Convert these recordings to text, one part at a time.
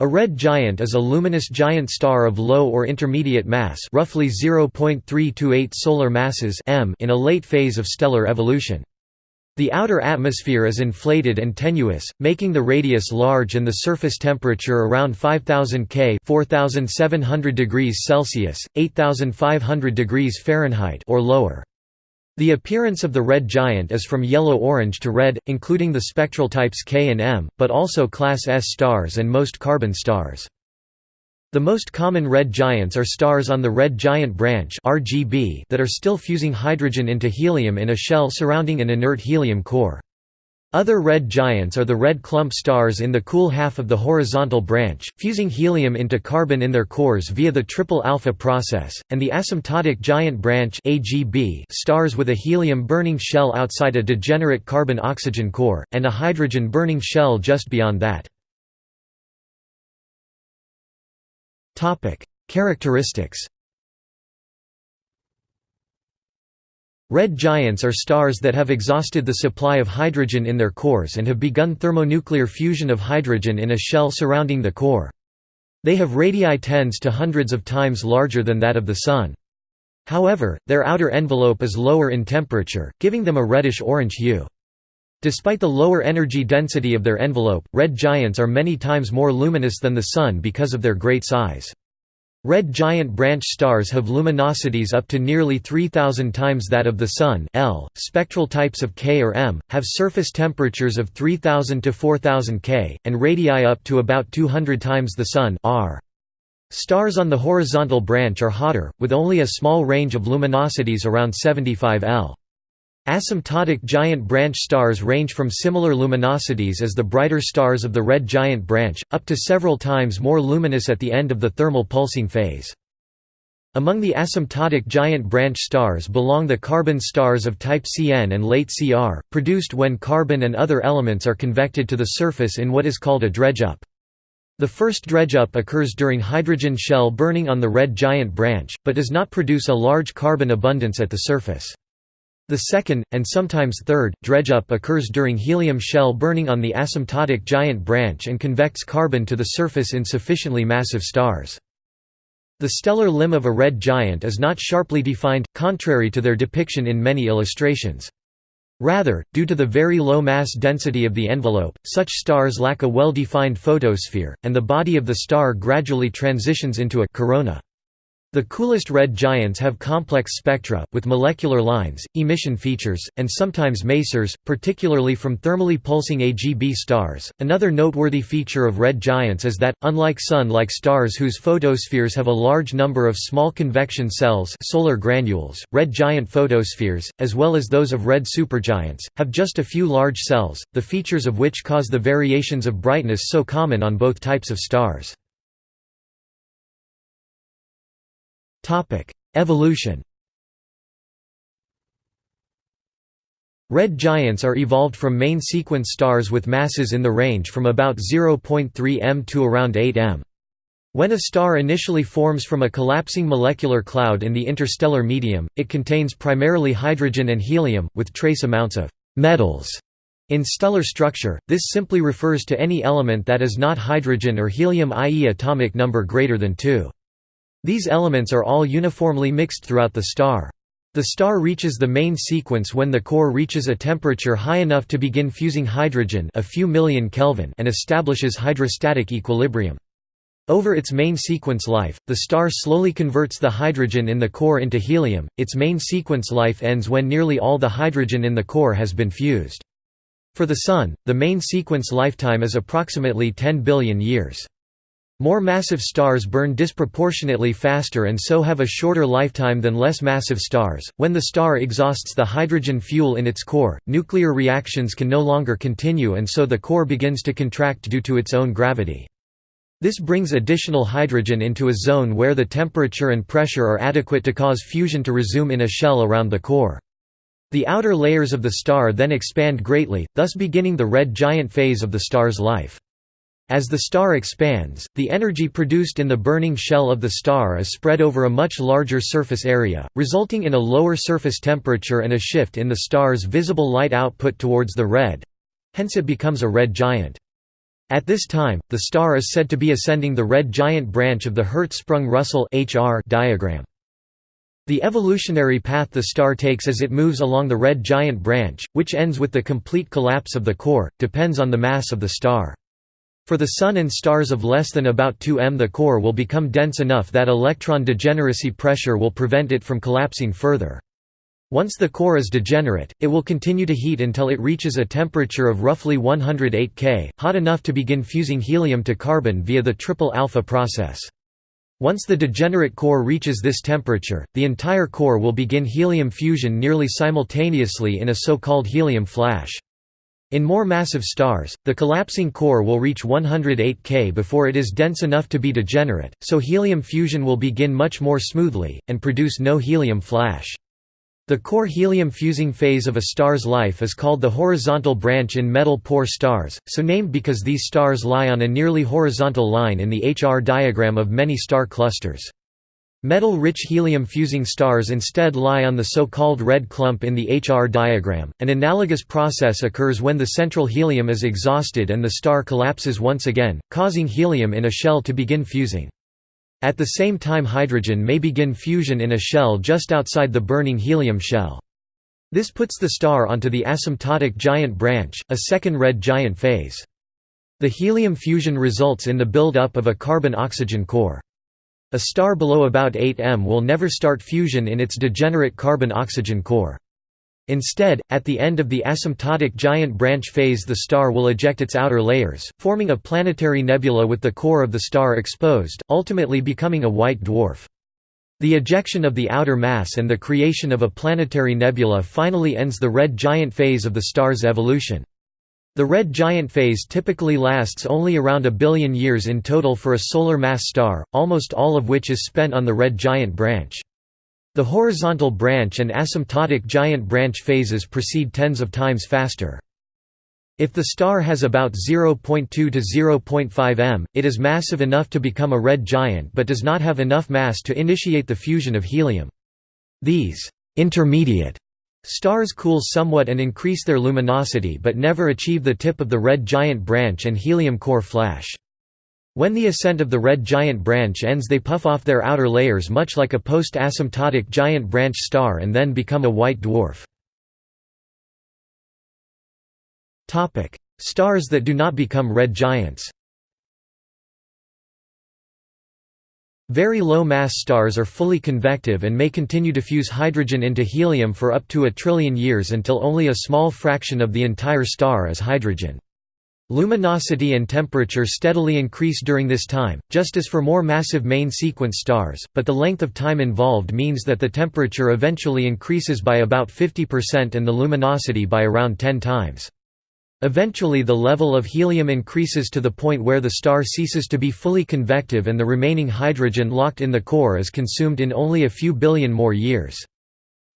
A red giant is a luminous giant star of low or intermediate mass roughly 0.328 solar masses m in a late phase of stellar evolution. The outer atmosphere is inflated and tenuous, making the radius large and the surface temperature around 5000 K 4700 degrees Celsius, 8500 degrees Fahrenheit or lower. The appearance of the red giant is from yellow-orange to red, including the spectral types K and M, but also class S stars and most carbon stars. The most common red giants are stars on the red giant branch RGB that are still fusing hydrogen into helium in a shell surrounding an inert helium core. Other red giants are the red clump stars in the cool half of the horizontal branch, fusing helium into carbon in their cores via the triple alpha process, and the asymptotic giant branch stars with a helium-burning shell outside a degenerate carbon-oxygen core, and a hydrogen-burning shell just beyond that. Characteristics Red giants are stars that have exhausted the supply of hydrogen in their cores and have begun thermonuclear fusion of hydrogen in a shell surrounding the core. They have radii tens to hundreds of times larger than that of the Sun. However, their outer envelope is lower in temperature, giving them a reddish-orange hue. Despite the lower energy density of their envelope, red giants are many times more luminous than the Sun because of their great size. Red giant branch stars have luminosities up to nearly 3000 times that of the Sun L. .Spectral types of K or M, have surface temperatures of 3000 to 4000 K, and radii up to about 200 times the Sun R. Stars on the horizontal branch are hotter, with only a small range of luminosities around 75 L. Asymptotic giant branch stars range from similar luminosities as the brighter stars of the red giant branch, up to several times more luminous at the end of the thermal pulsing phase. Among the asymptotic giant branch stars belong the carbon stars of type Cn and late Cr, produced when carbon and other elements are convected to the surface in what is called a dredge-up. The first dredge-up occurs during hydrogen shell burning on the red giant branch, but does not produce a large carbon abundance at the surface. The second, and sometimes third, dredge-up occurs during helium shell burning on the asymptotic giant branch and convects carbon to the surface in sufficiently massive stars. The stellar limb of a red giant is not sharply defined, contrary to their depiction in many illustrations. Rather, due to the very low mass density of the envelope, such stars lack a well-defined photosphere, and the body of the star gradually transitions into a corona. The coolest red giants have complex spectra, with molecular lines, emission features, and sometimes masers, particularly from thermally pulsing AGB stars. Another noteworthy feature of red giants is that, unlike Sun-like stars whose photospheres have a large number of small convection cells solar granules, red giant photospheres, as well as those of red supergiants, have just a few large cells, the features of which cause the variations of brightness so common on both types of stars. Topic: Evolution. Red giants are evolved from main sequence stars with masses in the range from about 0.3 m to around 8 m. When a star initially forms from a collapsing molecular cloud in the interstellar medium, it contains primarily hydrogen and helium, with trace amounts of metals. In stellar structure, this simply refers to any element that is not hydrogen or helium i.e. atomic number greater than 2. These elements are all uniformly mixed throughout the star. The star reaches the main sequence when the core reaches a temperature high enough to begin fusing hydrogen a few million Kelvin and establishes hydrostatic equilibrium. Over its main sequence life, the star slowly converts the hydrogen in the core into helium. Its main sequence life ends when nearly all the hydrogen in the core has been fused. For the Sun, the main sequence lifetime is approximately 10 billion years. More massive stars burn disproportionately faster and so have a shorter lifetime than less massive stars. When the star exhausts the hydrogen fuel in its core, nuclear reactions can no longer continue and so the core begins to contract due to its own gravity. This brings additional hydrogen into a zone where the temperature and pressure are adequate to cause fusion to resume in a shell around the core. The outer layers of the star then expand greatly, thus beginning the red giant phase of the star's life. As the star expands, the energy produced in the burning shell of the star is spread over a much larger surface area, resulting in a lower surface temperature and a shift in the star's visible light output towards the red—hence it becomes a red giant. At this time, the star is said to be ascending the red giant branch of the Hertzsprung-Russell diagram. The evolutionary path the star takes as it moves along the red giant branch, which ends with the complete collapse of the core, depends on the mass of the star. For the Sun and stars of less than about 2 m the core will become dense enough that electron degeneracy pressure will prevent it from collapsing further. Once the core is degenerate, it will continue to heat until it reaches a temperature of roughly 108 K, hot enough to begin fusing helium to carbon via the triple alpha process. Once the degenerate core reaches this temperature, the entire core will begin helium fusion nearly simultaneously in a so-called helium flash. In more massive stars, the collapsing core will reach 108 K before it is dense enough to be degenerate, so helium fusion will begin much more smoothly, and produce no helium flash. The core helium fusing phase of a star's life is called the horizontal branch in metal-poor stars, so named because these stars lie on a nearly horizontal line in the HR diagram of many star clusters. Metal-rich helium-fusing stars instead lie on the so-called red clump in the HR diagram. An analogous process occurs when the central helium is exhausted and the star collapses once again, causing helium in a shell to begin fusing. At the same time hydrogen may begin fusion in a shell just outside the burning helium shell. This puts the star onto the asymptotic giant branch, a second red giant phase. The helium fusion results in the build-up of a carbon-oxygen core. A star below about 8 m will never start fusion in its degenerate carbon-oxygen core. Instead, at the end of the asymptotic giant branch phase the star will eject its outer layers, forming a planetary nebula with the core of the star exposed, ultimately becoming a white dwarf. The ejection of the outer mass and the creation of a planetary nebula finally ends the red giant phase of the star's evolution. The red giant phase typically lasts only around a billion years in total for a solar mass star, almost all of which is spent on the red giant branch. The horizontal branch and asymptotic giant branch phases proceed tens of times faster. If the star has about 0.2 to 0.5 m, it is massive enough to become a red giant but does not have enough mass to initiate the fusion of helium. These intermediate stars cool somewhat and increase their luminosity but never achieve the tip of the red giant branch and helium core flash. When the ascent of the red giant branch ends they puff off their outer layers much like a post-asymptotic giant branch star and then become a white dwarf. Stars that do not become red giants Very low-mass stars are fully convective and may continue to fuse hydrogen into helium for up to a trillion years until only a small fraction of the entire star is hydrogen. Luminosity and temperature steadily increase during this time, just as for more massive main sequence stars, but the length of time involved means that the temperature eventually increases by about 50% and the luminosity by around 10 times. Eventually the level of helium increases to the point where the star ceases to be fully convective and the remaining hydrogen locked in the core is consumed in only a few billion more years.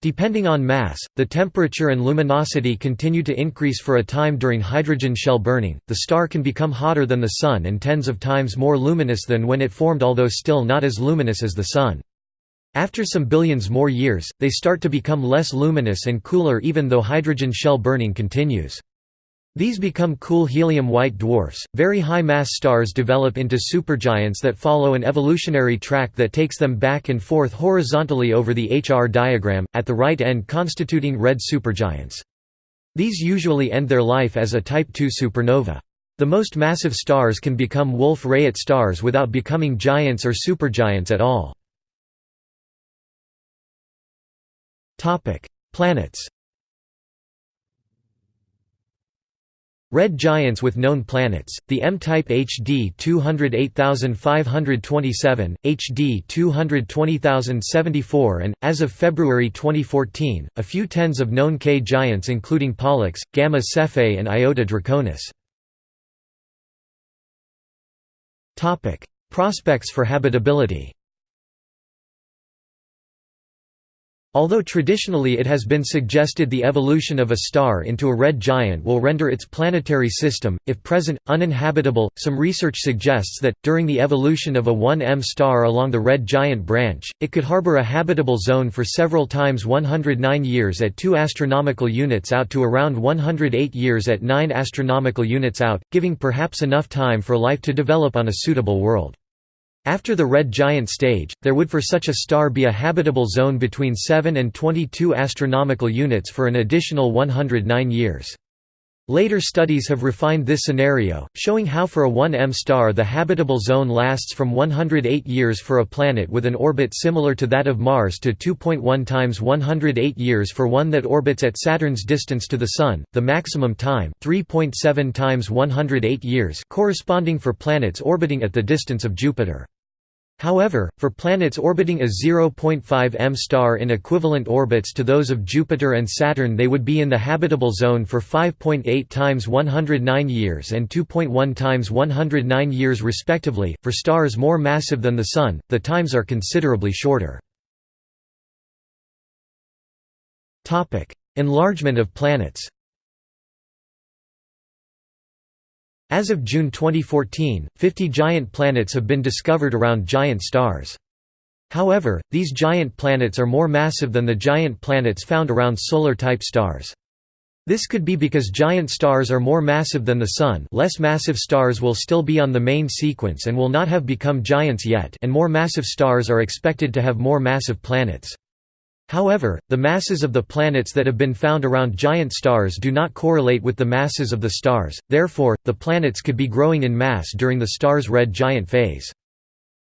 Depending on mass, the temperature and luminosity continue to increase for a time during hydrogen shell burning. The star can become hotter than the Sun and tens of times more luminous than when it formed, although still not as luminous as the Sun. After some billions more years, they start to become less luminous and cooler even though hydrogen shell burning continues. These become cool helium-white dwarfs. Very high-mass stars develop into supergiants that follow an evolutionary track that takes them back and forth horizontally over the HR diagram, at the right end constituting red supergiants. These usually end their life as a Type II supernova. The most massive stars can become Wolf-Rayet stars without becoming giants or supergiants at all. Planets Red giants with known planets, the M-type HD 208527, HD 220074 and, as of February 2014, a few tens of known K giants including Pollux, Gamma Cephei and Iota Draconis. Prospects for habitability Although traditionally it has been suggested the evolution of a star into a red giant will render its planetary system, if present, uninhabitable, some research suggests that, during the evolution of a 1M star along the red giant branch, it could harbor a habitable zone for several times 109 years at 2 astronomical units out to around 108 years at 9 astronomical units out, giving perhaps enough time for life to develop on a suitable world. After the red giant stage, there would for such a star be a habitable zone between 7 and 22 astronomical units for an additional 109 years. Later studies have refined this scenario, showing how for a 1M star the habitable zone lasts from 108 years for a planet with an orbit similar to that of Mars to 2.1 times 108 years for one that orbits at Saturn's distance to the Sun, the maximum time 3.7 times 108 years corresponding for planets orbiting at the distance of Jupiter. However, for planets orbiting a 0.5 m star in equivalent orbits to those of Jupiter and Saturn they would be in the habitable zone for 5.8 times 109 years and 2.1 times 109 years respectively. For stars more massive than the Sun, the times are considerably shorter. Enlargement of planets As of June 2014, 50 giant planets have been discovered around giant stars. However, these giant planets are more massive than the giant planets found around solar-type stars. This could be because giant stars are more massive than the Sun less massive stars will still be on the main sequence and will not have become giants yet and more massive stars are expected to have more massive planets. However, the masses of the planets that have been found around giant stars do not correlate with the masses of the stars, therefore, the planets could be growing in mass during the star's red giant phase.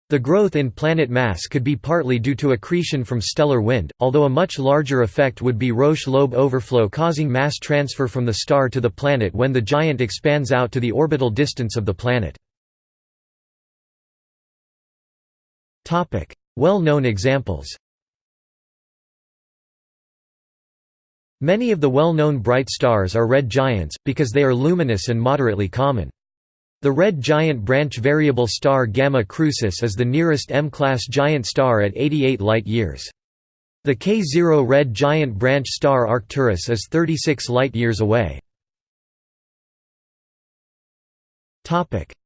The growth in planet mass could be partly due to accretion from stellar wind, although a much larger effect would be Roche-Lobe overflow causing mass transfer from the star to the planet when the giant expands out to the orbital distance of the planet. Well-known examples Many of the well-known bright stars are red giants, because they are luminous and moderately common. The red giant branch variable star Gamma Crucis is the nearest M-class giant star at 88 light-years. The K0 red giant branch star Arcturus is 36 light-years away.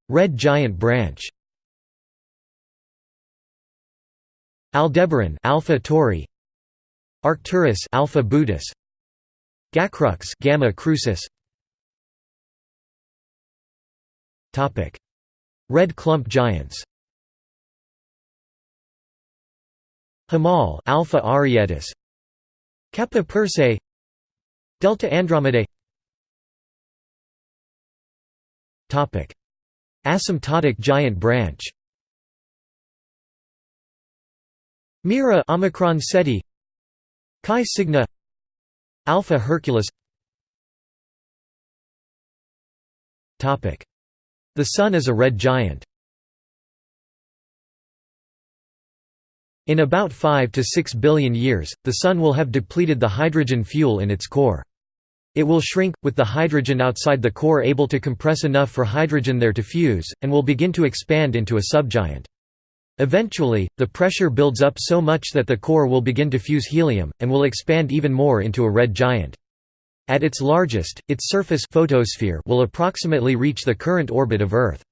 red giant branch Aldebaran Alpha Tauri Arcturus Alpha Bootis Gacrux Gamma Crucis. Topic. Red clump giants. Hamal Alpha Arietis Kappa Persei. Delta Andromedae Topic. Asymptotic giant branch. Mira Omicron Ceti Chi Alpha Herculis The Sun is a red giant. In about 5 to 6 billion years, the Sun will have depleted the hydrogen fuel in its core. It will shrink, with the hydrogen outside the core able to compress enough for hydrogen there to fuse, and will begin to expand into a subgiant. Eventually, the pressure builds up so much that the core will begin to fuse helium, and will expand even more into a red giant. At its largest, its surface photosphere will approximately reach the current orbit of Earth.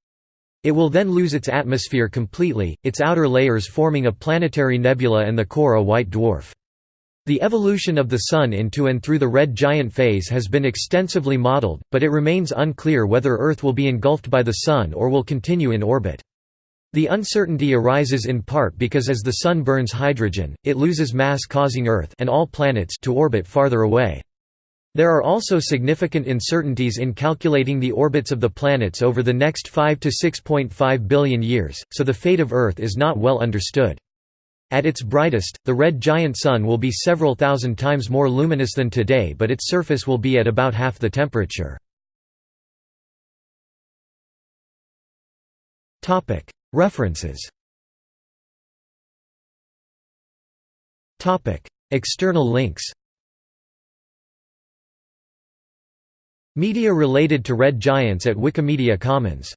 It will then lose its atmosphere completely, its outer layers forming a planetary nebula and the core a white dwarf. The evolution of the Sun into and through the red giant phase has been extensively modeled, but it remains unclear whether Earth will be engulfed by the Sun or will continue in orbit. The uncertainty arises in part because as the Sun burns hydrogen, it loses mass causing Earth and all planets to orbit farther away. There are also significant uncertainties in calculating the orbits of the planets over the next 5 to 6.5 billion years, so the fate of Earth is not well understood. At its brightest, the red giant Sun will be several thousand times more luminous than today but its surface will be at about half the temperature. References. External links. Media related to Red Giants at Wikimedia Commons